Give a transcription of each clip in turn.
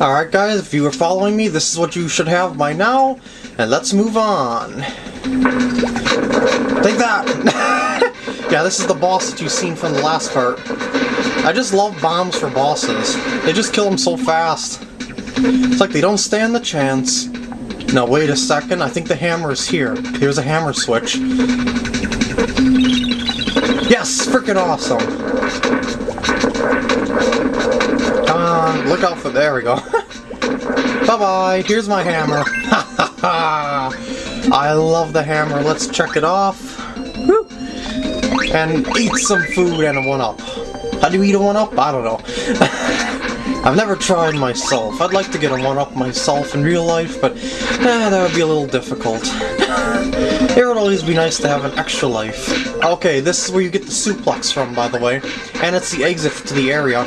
Alright guys, if you were following me, this is what you should have by now, and let's move on. Take that! yeah, this is the boss that you've seen from the last part. I just love bombs for bosses. They just kill them so fast. It's like they don't stand the chance. Now wait a second, I think the hammer is here. Here's a hammer switch. Yes! Freaking awesome! Come on, look out for there we go. Bye-bye, here's my hammer. I love the hammer, let's check it off. And eat some food and a one-up. How do you eat a one-up? I don't know. I've never tried myself. I'd like to get a one-up myself in real life, but eh, that would be a little difficult. it would always be nice to have an extra life. Okay, this is where you get the suplex from, by the way. And it's the exit to the area.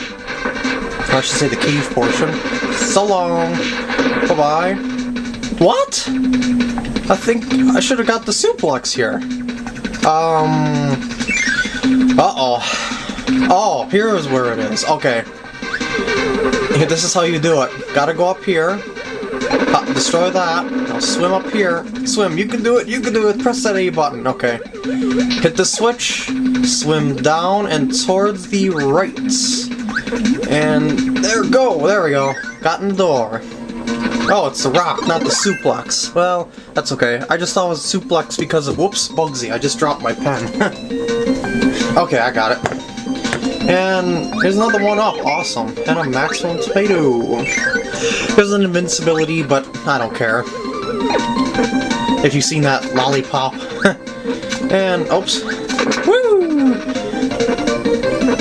I should say the cave portion. So long! Bye-bye. What? I think I should have got the suplex here. Um... Uh-oh. Oh, here's where it is. Okay. This is how you do it. Gotta go up here. destroy that. Now swim up here. Swim. You can do it. You can do it. Press that A button. Okay. Hit the switch. Swim down and towards the right. And there go. There we go. Got in the door. Oh, it's the rock, not the suplex. Well, that's okay. I just thought it was suplex because of... Whoops, Bugsy. I just dropped my pen. okay, I got it. And here's another one up. Awesome. And a maximum tomato. There's an invincibility, but I don't care. If you've seen that lollipop. and, oops. Woo!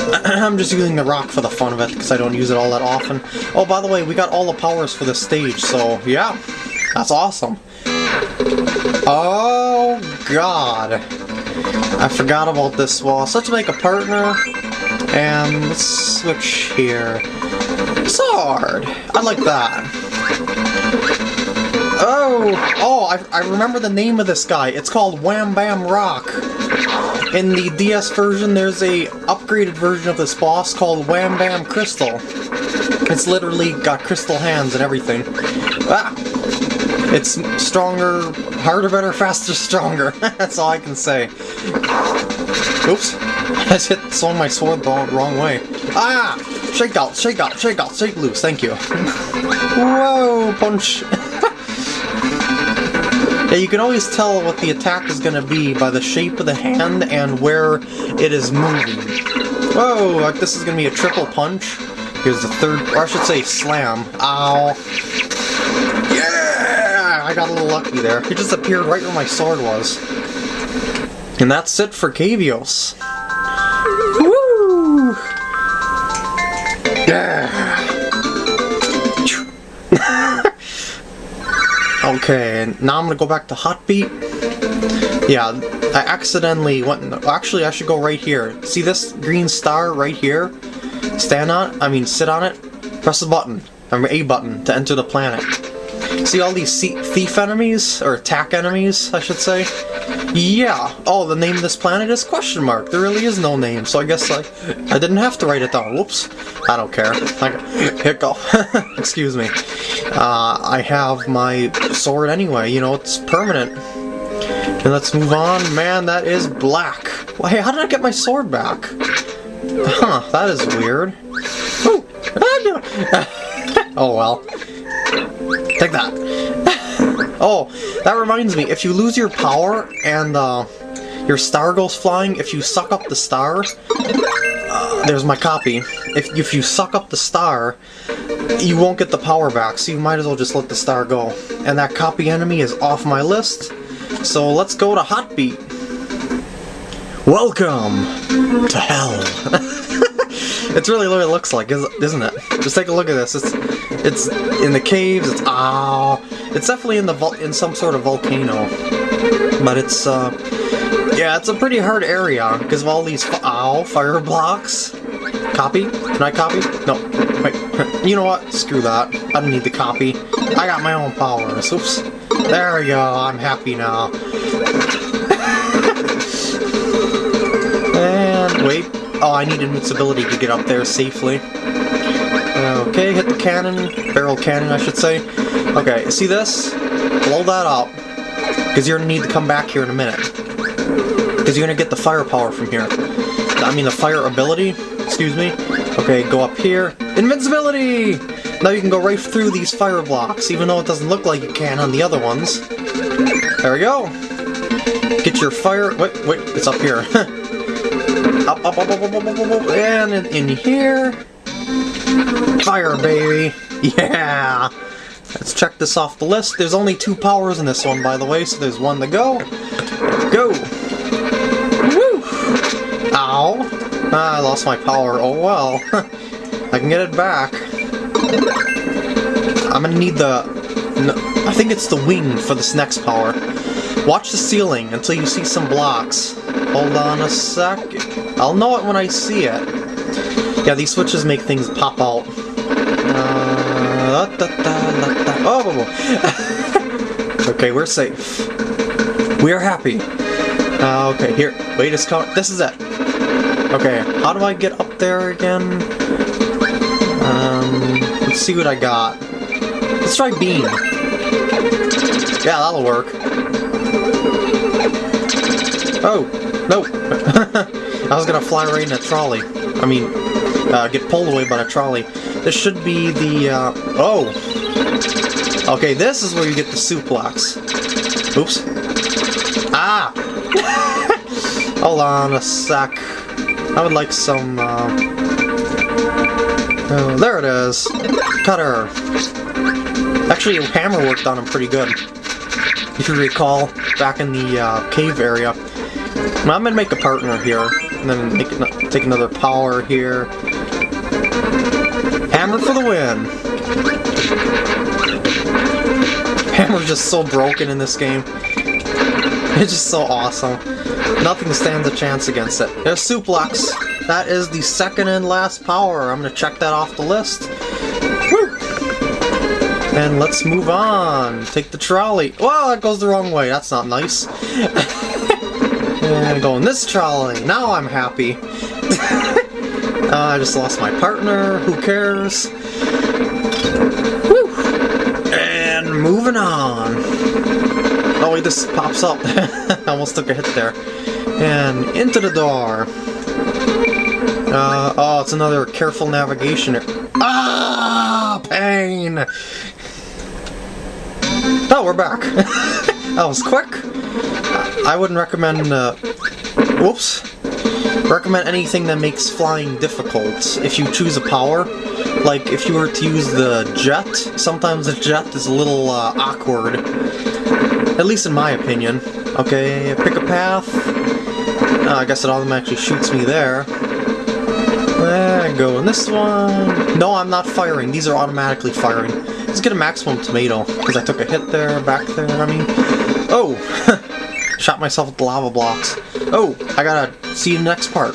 I'm just using the rock for the fun of it, because I don't use it all that often. Oh, by the way, we got all the powers for the stage, so yeah. That's awesome. Oh, God. I forgot about this wall. Such make a partner. And let's switch here. Sword! I like that. Oh! Oh, I, I remember the name of this guy. It's called Wham Bam Rock. In the DS version, there's a upgraded version of this boss called Wham Bam Crystal. It's literally got crystal hands and everything. Ah! It's stronger, harder, better, faster, stronger. That's all I can say. Oops. I just hit swung my sword the wrong way. Ah! Shake out, shake out, shake out, shake loose, thank you. Whoa, punch! Yeah, you can always tell what the attack is going to be by the shape of the hand and where it is moving. Whoa, like this is going to be a triple punch. Here's the third, or I should say slam. Ow. Yeah! I got a little lucky there. He just appeared right where my sword was. And that's it for Cavios. Okay, now I'm gonna go back to Hotbeat. Yeah, I accidentally went... Actually, I should go right here. See this green star right here? Stand on I mean sit on it, press the button, or A button, to enter the planet. See all these thief enemies? Or attack enemies, I should say? Yeah. Oh, the name of this planet is question mark. There really is no name, so I guess I, I didn't have to write it down. Whoops. I don't care. Hiccup. Excuse me. Uh, I have my sword anyway, you know, it's permanent. And let's move on. Man, that is black. Well, hey, how did I get my sword back? Huh, that is weird. Oh well. Take that. Oh, that reminds me, if you lose your power and uh, your star goes flying, if you suck up the star, uh, there's my copy. If, if you suck up the star, you won't get the power back, so you might as well just let the star go. And that copy enemy is off my list, so let's go to Hotbeat. Welcome to hell. it's really what it looks like, isn't it? Just take a look at this. It's it's in the caves. It's ah. It's definitely in the in some sort of volcano, but it's uh, yeah, it's a pretty hard area because of all these ow fire blocks. Copy? Can I copy? No. Wait. You know what? Screw that. I don't need the copy. I got my own powers. Oops. There we go. I'm happy now. and wait. Oh, I need invincibility to get up there safely. Okay, hit the cannon, barrel cannon I should say. Okay, see this? Blow that up, because you're going to need to come back here in a minute. Because you're going to get the firepower from here. I mean the fire ability, excuse me. Okay, go up here. Invincibility! Now you can go right through these fire blocks, even though it doesn't look like you can on the other ones. There we go. Get your fire... Wait, wait, it's up here. up, up, up, up, up, up, up, up, and in, in here... Fire, baby! Yeah! Let's check this off the list. There's only two powers in this one, by the way, so there's one to go. Go! Woo! Ow! Ah, I lost my power. Oh well. I can get it back. I'm gonna need the... No, I think it's the wing for this next power. Watch the ceiling until you see some blocks. Hold on a sec. I'll know it when I see it. Yeah, these switches make things pop out. Uh, da, da, da, oh! okay, we're safe. We are happy. Uh, okay, here. Wait, it's coming. This is it. Okay, how do I get up there again? Um, let's see what I got. Let's try beam. Yeah, that'll work. Oh, no. I was gonna fly right in a trolley. I mean, uh, get pulled away by a trolley. This should be the, uh, oh! Okay, this is where you get the suplex. Oops. Ah! Hold on a sec. I would like some, uh... Oh, there it is. Cutter. Actually, Hammer worked on him pretty good. If you recall, back in the uh, cave area. I'm gonna make a partner here, and then make take another power here. Hammer for the win! Hammer's just so broken in this game. It's just so awesome. Nothing stands a chance against it. There's Suplex. That is the second and last power. I'm gonna check that off the list. Woo! And let's move on. Take the trolley. Well, that goes the wrong way. That's not nice. and go in this trolley. Now I'm happy. uh, I just lost my partner. Who cares? Woo! And moving on. Oh wait, this pops up. I almost took a hit there. And into the door. Uh, oh, it's another careful navigation. Ah, pain! Oh, we're back. that was quick. I wouldn't recommend, uh, whoops. Recommend anything that makes flying difficult if you choose a power. Like, if you were to use the jet, sometimes the jet is a little uh, awkward. At least in my opinion. Okay, pick a path. Uh, I guess it automatically shoots me there. There, go in this one. No, I'm not firing. These are automatically firing. Let's get a maximum tomato, because I took a hit there, back there, I mean. Oh! Shot myself with lava blocks. Oh, I gotta see the next part.